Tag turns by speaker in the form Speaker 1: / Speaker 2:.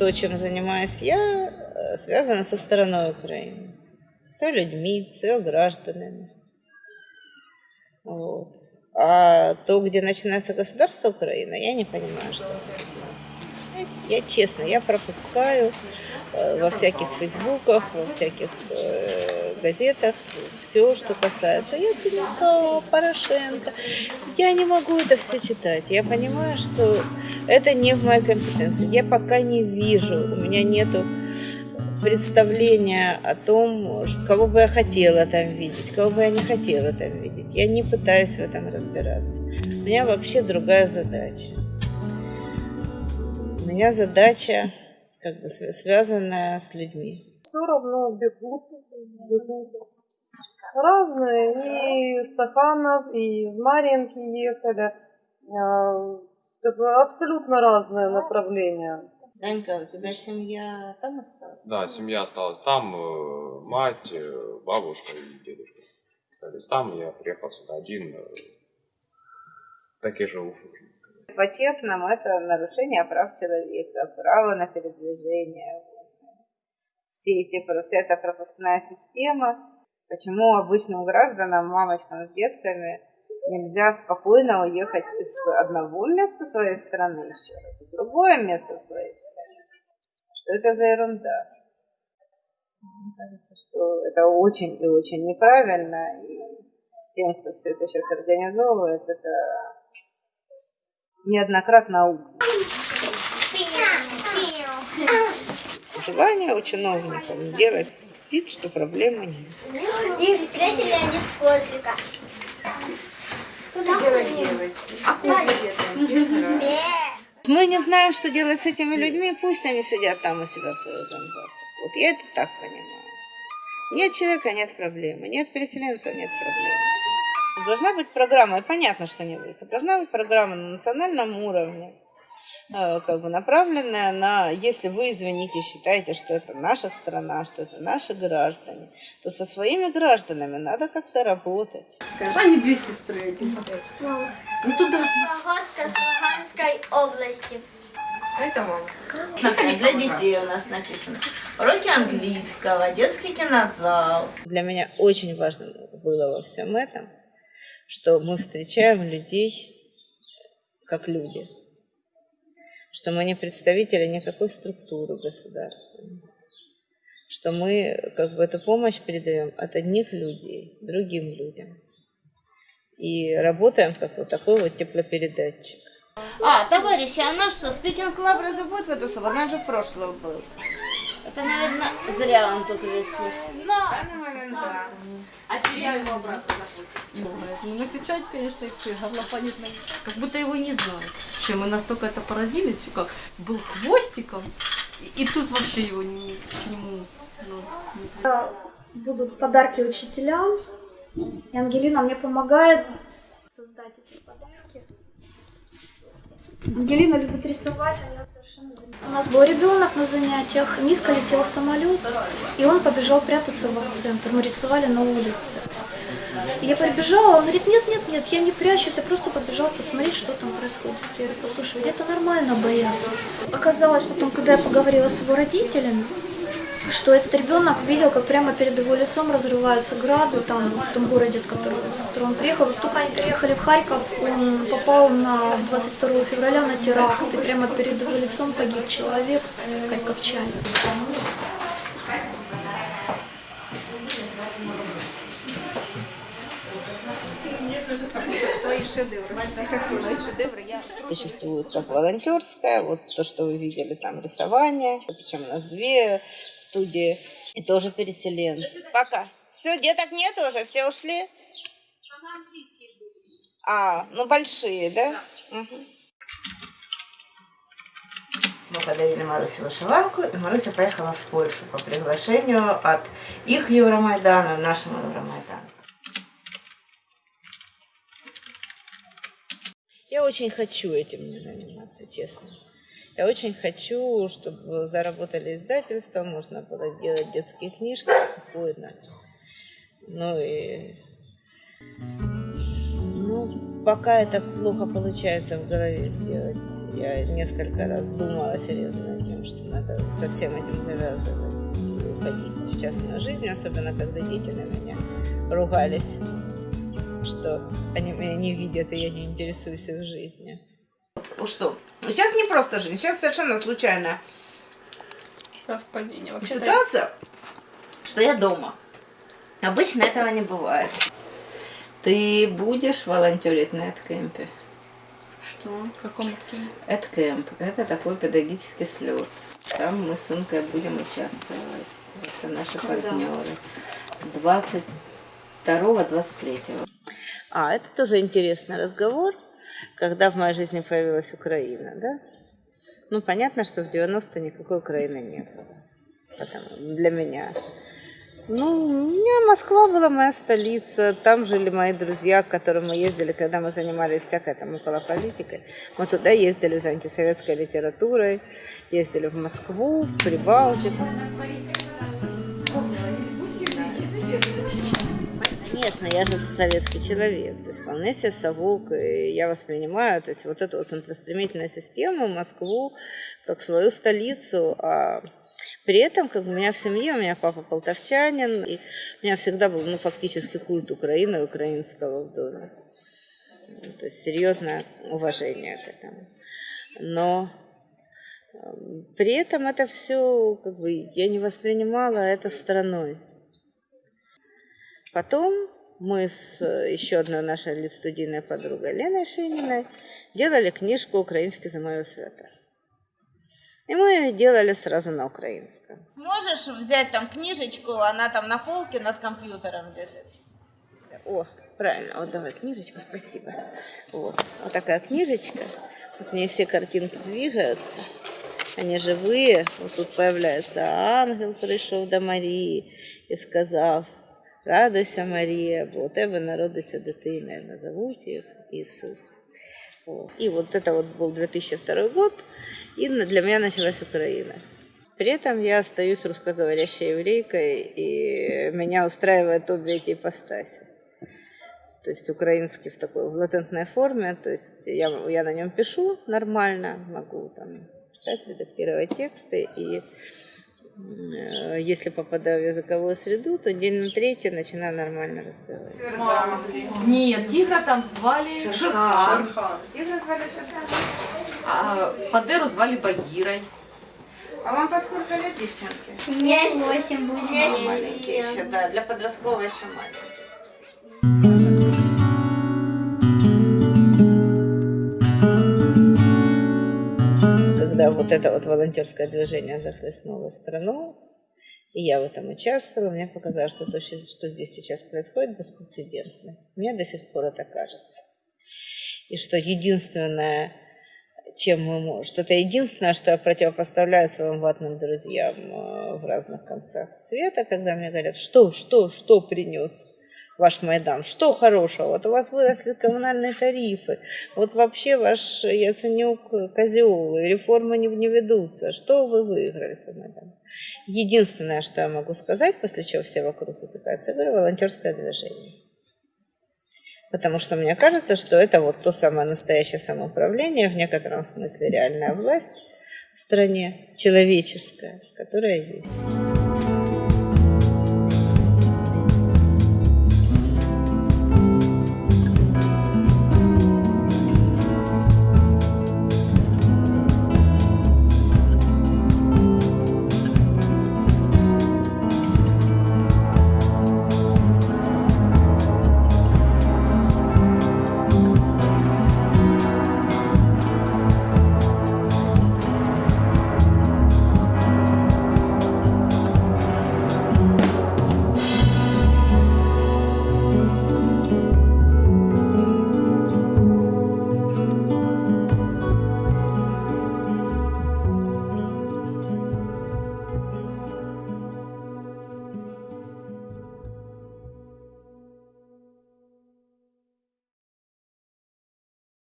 Speaker 1: То, чем занимаюсь я, э, связано со стороной Украины. С ее людьми, с ее гражданами. Вот. А то, где начинается государство Украина, я не понимаю, что Я честно, я пропускаю э, во всяких фейсбуках, во всяких э, газетах все, что касается Яценюка, Порошенко. Я не могу это все читать. Я понимаю, что это не в моей компетенции. Я пока не вижу, у меня нету представления о том, кого бы я хотела там видеть, кого бы я не хотела там видеть. Я не пытаюсь в этом разбираться. У меня вообще другая задача. У меня задача как бы св- связанная с людьми.
Speaker 2: все равно бегут, бегут. Разные, и Стаханов, и из Марьинки ехали. А, Абсолютно разные направления.
Speaker 1: Данька, у тебя семья там осталась?
Speaker 3: Да, семья осталась там, э, мать, э, бабушка и дедушка. остались там, я приехал сюда один, э, так и живу, можно сказать.
Speaker 1: По-честному, это нарушение прав человека, право на передвижение. Все эти, вся эта пропускная система. Почему обычным гражданам, мамочкам с детками нельзя спокойно уехать из одного места своей страны еще раз другое место в своей стране? Что это за ерунда? Мне кажется, что это очень и очень неправильно. И тем, кто все это сейчас организовывает, это неоднократно аукнется. Желание у чиновников сделать вид, что проблемы нет.
Speaker 4: Их встретили они в Козлика. Куда делать
Speaker 1: Мы не знаем, что делать с этими людьми, пусть они сидят там у себя в своих Донбассах. Вот я это так понимаю. Нет человека, нет проблемы. Нет переселенцев, нет проблем. Должна быть программа, и понятно, что не выход. Должна быть программа на национальном уровне, как бы направленная на, если вы, извините, считаете, что это наша страна, что это наши граждане, то со своими гражданами надо как-то работать.
Speaker 5: Они две сестры, один. Ну туда.
Speaker 4: Гостя с Луганской области.
Speaker 5: Это мама.
Speaker 1: Для детей у нас написано. Уроки английского, детский кинозал. Для меня очень важно было во всем этом, что мы встречаем людей как люди. Что мы не представители никакой структуры государственной. Что мы как бы эту помощь передаем от одних людей другим людям. И работаем как вот такой вот теплопередатчик. А, товарищи, а у нас что, спикинг клаб разве будет в эту субботу? Он же в прошлом был. Это, наверное, зря он тут висит.
Speaker 5: Ну, накричать, конечно, и все, горлопанит на Как будто его и не знают. Вообще, мы настолько это поразились, как был хвостиком, и, и тут вообще его не, к нему... Ну, не-
Speaker 6: будут подарки учителям. И Ангелина мне помогает создать эти подарки. Ангелина любит рисовать, замечательно. У нас был ребенок на занятиях, низко летел самолет, и он побежал прятаться в центр. Мы рисовали на улице. Я прибежала, он говорит, нет, нет, нет, я не прячусь, я просто побежал посмотреть, что там происходит. Я говорю, послушай, это нормально бояться. Оказалось потом, когда я поговорила с его родителями, что этот ребенок видел, как прямо перед его лицом разрываются грады там в том городе, от которого, с которого он приехал. Как только они приехали в Харьков, он попал на 22 февраля на теракт, и прямо перед его лицом погиб человек, харьковчанин.
Speaker 1: Существует как волонтерская, вот то, что вы видели, там рисование. Причем у нас две студии и тоже переселенцы. Пока. Все, деток нет уже, все ушли? А, ну большие, да? Мы подарили Марусе вышиванку, и Маруся поехала в Польшу по приглашению от их Евромайдана, нашему Евромайдану. Очень хочу этим не заниматься, честно. Я очень хочу, чтобы заработали издательства, можно было делать детские книжки спокойно. Ну и... Ну, пока это плохо получается в голове сделать. Я несколько раз думала серьезно над тем, что надо со всем этим завязывать и уходить в частную жизнь, особенно когда дети на меня ругались, что они меня не видят, и я не интересуюсь их жизнью. Что? Сейчас не просто жизнь, сейчас совершенно случайно
Speaker 5: Совпадение. Вообще
Speaker 1: ситуация, что я дома. Обычно этого не бывает. Ты будешь волонтерить на эткемпе?
Speaker 5: Что? В каком такие?
Speaker 1: Эткемп – это такой педагогический слет. Там мы с Инкой будем участвовать. Это наши
Speaker 5: Когда?
Speaker 1: партнеры. 22-23. А, это тоже интересный разговор, когда в моей жизни появилась Украина, да? Ну, понятно, что в 90-е никакой Украины не было. Потому, для меня. Ну, у меня Москва была моя столица, там жили мои друзья, к которым мы ездили, когда мы занимались всякой там около политикой. Мы туда ездили за антисоветской литературой, ездили в Москву, в Прибалтику. Конечно, я же советский человек, то есть вполне себе совок, и я воспринимаю, то есть вот эту вот центростремительную систему, Москву, как свою столицу, а при этом, как у меня в семье, у меня папа полтавчанин, и у меня всегда был, ну, фактически культ Украины, украинского в доме. То есть серьезное уважение к этому. Но эм, при этом это все, как бы, я не воспринимала это страной. Потом мы с э, еще одной нашей студийной подругой Леной Шениной делали книжку «Украинский за мою свято». И мы ее делали сразу на украинском. Можешь взять там книжечку, она там на полке над компьютером лежит. О, правильно, вот давай книжечку, спасибо. Вот, вот такая книжечка. Вот в ней все картинки двигаются, они живые. Вот тут появляется ангел, пришел до Марии і сказав, радуйся, Марія, бо у тебе народиться дитина, і назовуть їх Ісус. Вот. И вот это вот был 2002 год, и на- для меня началась Украина. При этом я остаюсь русскоговорящей еврейкой, и меня устраивает обе эти ипостаси. То есть украинский в такой в латентной форме, то есть я, я на нем пишу нормально, могу там писать, редактировать тексты, и м, э, если попадаю в языковую среду, то день на третий начинаю нормально разговаривать.
Speaker 5: Нет, тигра там звали Шерхан.
Speaker 1: Тигра звали Шерхан.
Speaker 5: А Падеру звали Багирой.
Speaker 1: А вам по сколько лет, девчонки?
Speaker 4: Мне 8 будет.
Speaker 1: Маленькие еще, да, для подростковой еще маленькие. Когда вот это вот волонтерское движение захлестнуло страну, и я в этом участвовала, мне показалось, что то, что здесь сейчас происходит, беспрецедентно. Мне до сих пор это кажется. И что единственное, чем мы можем, что это единственное, что я противопоставляю своим ватным друзьям э, в разных концах света, когда мне говорят, что, что, что принес ваш Майдан, что хорошего, вот у вас выросли коммунальные тарифы, вот вообще ваш Яценюк козел, реформы не, не ведутся, что вы выиграли свой Майдан? Единственное, что я могу сказать, после чего все вокруг затыкаются, я говорю, волонтерское движение. Потому что мне кажется, что это вот то самое настоящее самоуправление, в некотором смысле реальная власть в стране, человеческая, которая есть.